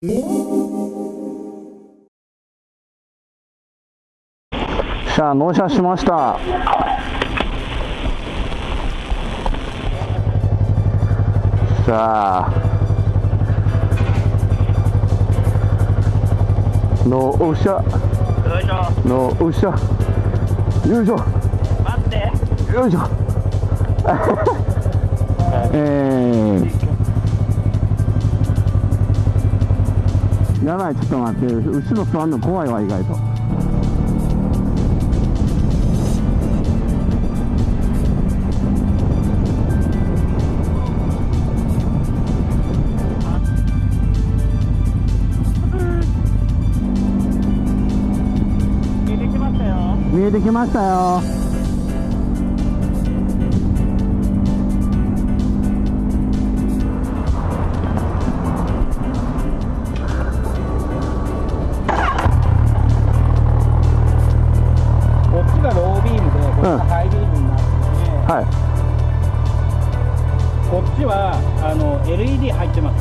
さあ納車しました。さあ納車。納車。よいしょ待って。よいしょ。えー、やばいちょっと待って後ろ座るの怖いわ意外と。見えてきましたよ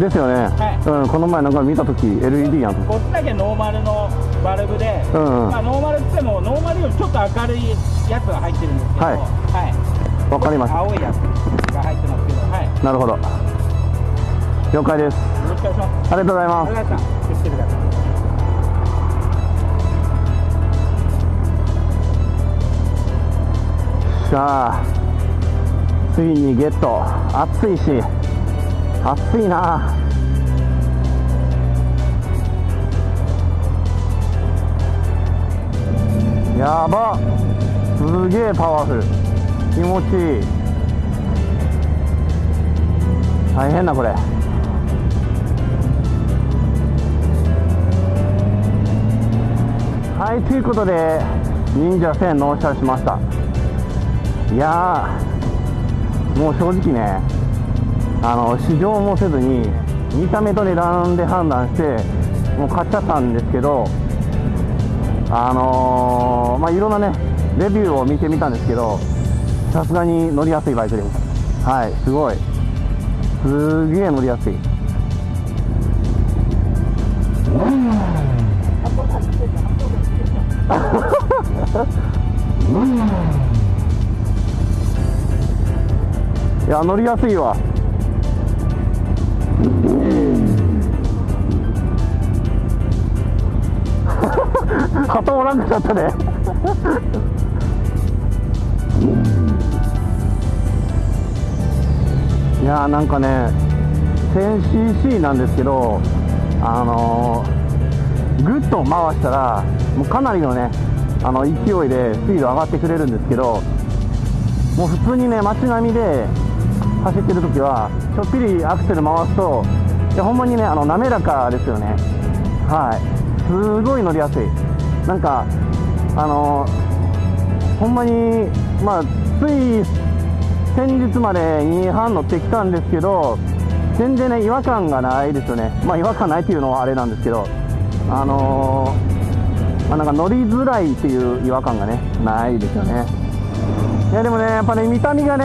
ですよね、はい。うん、この前なんか見た時 LED やんこっちだけノーマルのバルブで、うんうん。まあ、ノーマルって言ってもノーマルよりちょっと明るいやつが入ってるんですけどはい。はい。わかりました青いやつが入ってますけどはい。なるほど。了解です。よろしくお願いします。ありがとうございます。ありがとうございましさあついにゲット。暑いし暑いな。やば。すげえパワフル。気持ちいい。大変だこれ。はいということで忍者1000納車しました。いやもう正直ねあの試乗もせずに見た目と値段で判断してもう買っちゃったんですけどあのーまあいろんなねレビューを見てみたんですけどさすがに乗りやすいバイクですはいすごい。すげえ乗りやすい。いや乗りやすいわ。らんくなったね。いやーなんかね 1000cc なんですけどあのー、ぐっと回したらもうかなりのねあの勢いでスピード上がってくれるんですけどもう普通にね街並みで走ってる時はちょっぴりアクセル回すといやほんまにねあの滑らかですよね。はい。すごい乗りやすい。なんかあのほんまにまあつい先日まで2班乗ってきたんですけど全然ね違和感がないですよね。まあ違和感ないっていうのはあれなんですけどあのまあ、なんか乗りづらいっていう違和感がねないですよね。いやでもねやっぱね見た目がね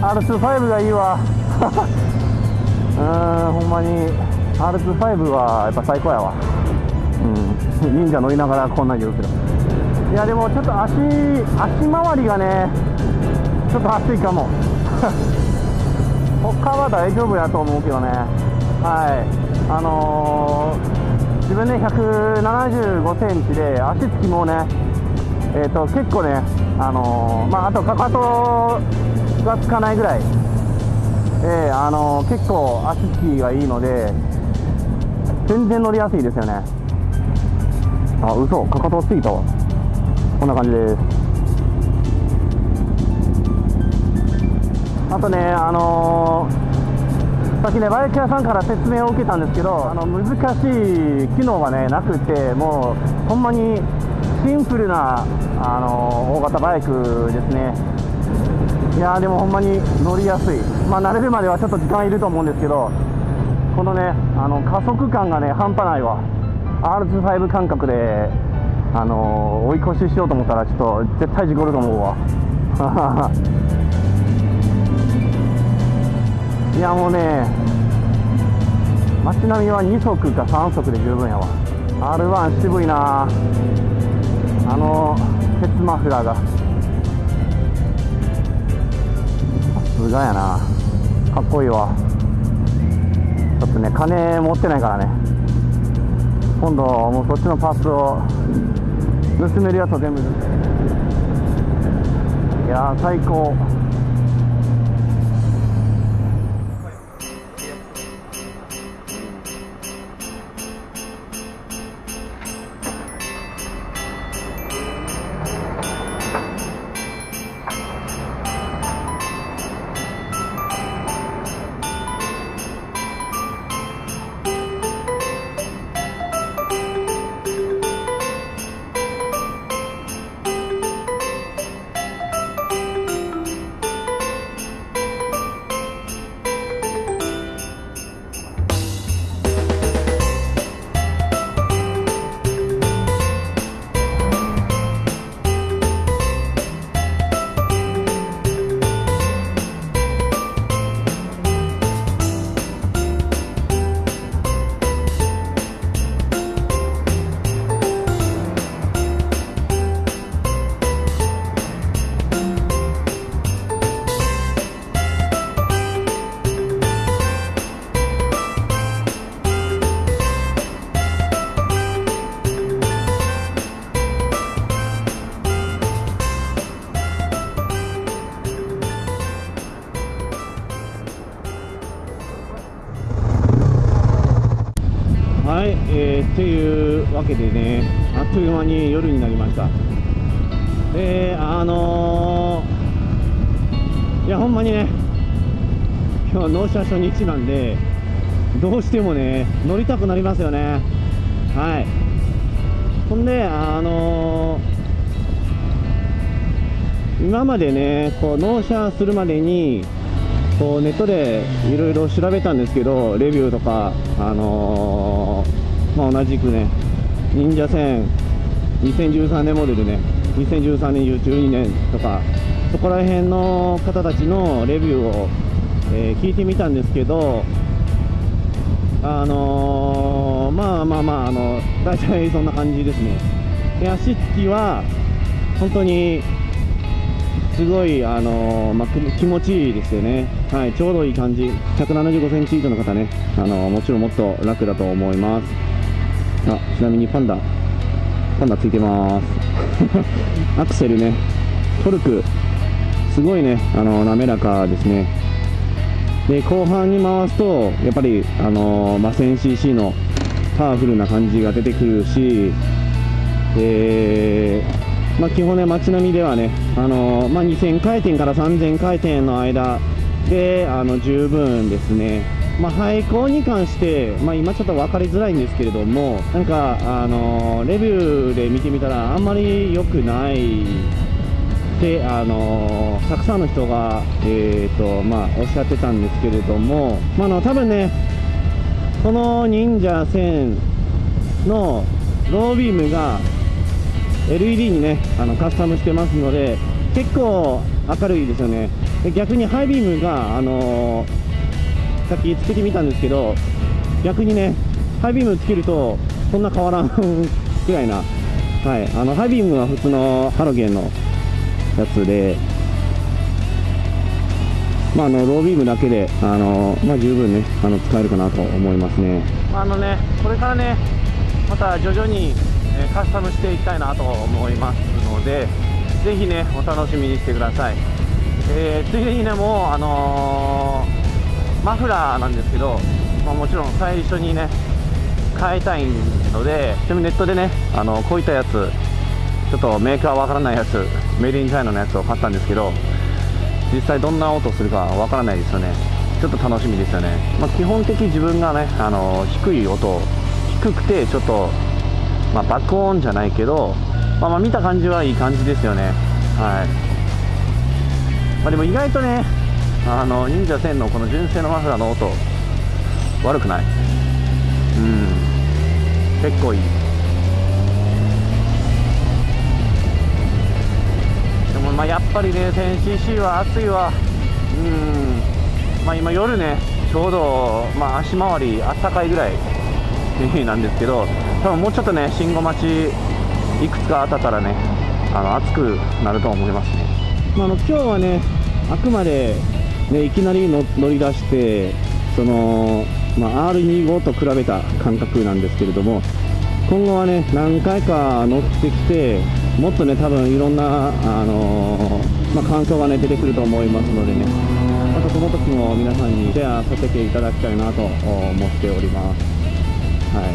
R25 がいいわ。うーんほんまに R25 はやっぱ最高やわ。うん。忍者乗りながらこんなん言うけど。いやでもちょっと足足回りがねちょっと熱いかも。他は大丈夫やと思うけどね。はい。あのー自分ね175センチで足つきもねえー、と結構ねあのーまああとかかとがつかないぐらい。えーあの結構足つきがいいので全然乗りやすいですよね。あ嘘。かかとついたわ。こんな感じです。あとねあのーさっきねバイク屋さんから説明を受けたんですけどあの難しい機能がねなくてもうほんまにシンプルなあの大型バイクですね。いやーでもほんまに乗りやすい。まあ慣れるまではちょっと時間いると思うんですけどこのねあの加速感がね半端ないわ。R25 感覚であの追い越ししようと思ったらちょっと絶対事故ると思うわ。いやもうね街並みは2足か3足で十分やわ。R1 渋いな。あの鉄マフラーが。さすがやな。かっこいいわ。ちょっとね金持ってないからね。今度もうそっちのパーツを盗めるやつを全部。いや最高。けでね、あっという間に夜になりました。で、あのー、いや、ほんまにね、今日は納車初日なんで、どうしてもね、乗りたくなりますよね。はい。ほんで、あのー、今までね、こう納車するまでに、こうネットでいろいろ調べたんですけど、レビューとか、あのーまあ、同じくね、忍者戦2013年モデルね、2013年、12年とか、そこら辺の方たちのレビューを、えー聞いてみたんですけど、あのーまあまあまあ、あの大体そんな感じですね。で足つきは本当にすごい、あのーまあ、気持ちいいですよね、はい、ちょうどいい感じ、175センチ以上の方ね、あのーもちろんもっと楽だと思います。あちなみにパンダ、パンダついてます。アクセルね、トルク、すごいね、あの滑らかですね。で後半に回すと、やっぱり、あのまあ、1000cc のパワフルな感じが出てくるし、でまあ、基本ね、街並みではね、あのまあ、2000回転から3000回転の間であの十分ですね、まあ、廃校に関して、まあ、今ちょっと分かりづらいんですけれども、なんか、あのレビューで見てみたら、あんまり良くないって、あのたくさんの人が、えーとまあ、おっしゃってたんですけれども、まあ、の多分ね、この忍者1000のロービームが LED にねあのカスタムしてますので結構明るいですよね。で逆にハイビームがあのーさっきつけてみたんですけど逆にねハイビームつけるとそんな変わらんくらいなはいあのハイビームは普通のハロゲンのやつでまあ、あのロービームだけで、あのまあ、十分ねあの使えるかなと思いますね。あのねこれからねまた徐々に、えカスタムしていきたいなと思いますのでぜひねお楽しみにしてください、えーついでにねもうあのーマフラーなんですけど、まあ、もちろん最初にね変えたいのででもネットでねあのこういったやつちょっとメーカーわからないやつメイドインチャイナのやつを買ったんですけど実際どんな音するかわからないですよね。ちょっと楽しみですよね、まあ、基本的自分がねあの低い音低くてちょっと、まあ、爆音じゃないけど、まあ、ま見た感じはいい感じですよね。はい、ま、でも意外とねあの忍者1000のこの純正のマフラーの音。悪くない。うん。結構いい。でもまあやっぱりね 1000cc は熱いわ。うん。まあ、今夜ねちょうど、まあ、足回りあったかいぐらい。なんですけど多分もうちょっとね信号待ちいくつか当たったからねあの暑くなると思いますね、まあ、あの今日はねあくまで、ね、いきなり乗り出してその、まあ、R25 と比べた感覚なんですけれども今後はね何回か乗ってきてもっとね多分いろんな、あのー、まあ、感想がね出てくると思いますのでね。またその時も皆さんにシェアさせていただきたいなと思っております。はい。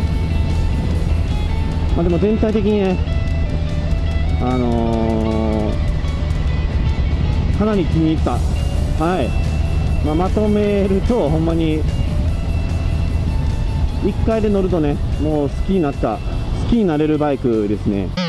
まあ、でも全体的にねあのー、かなり気に入った。はい、まあ、まとめるとほんまに1回で乗るとねもう好きになった好きになれるバイクですね。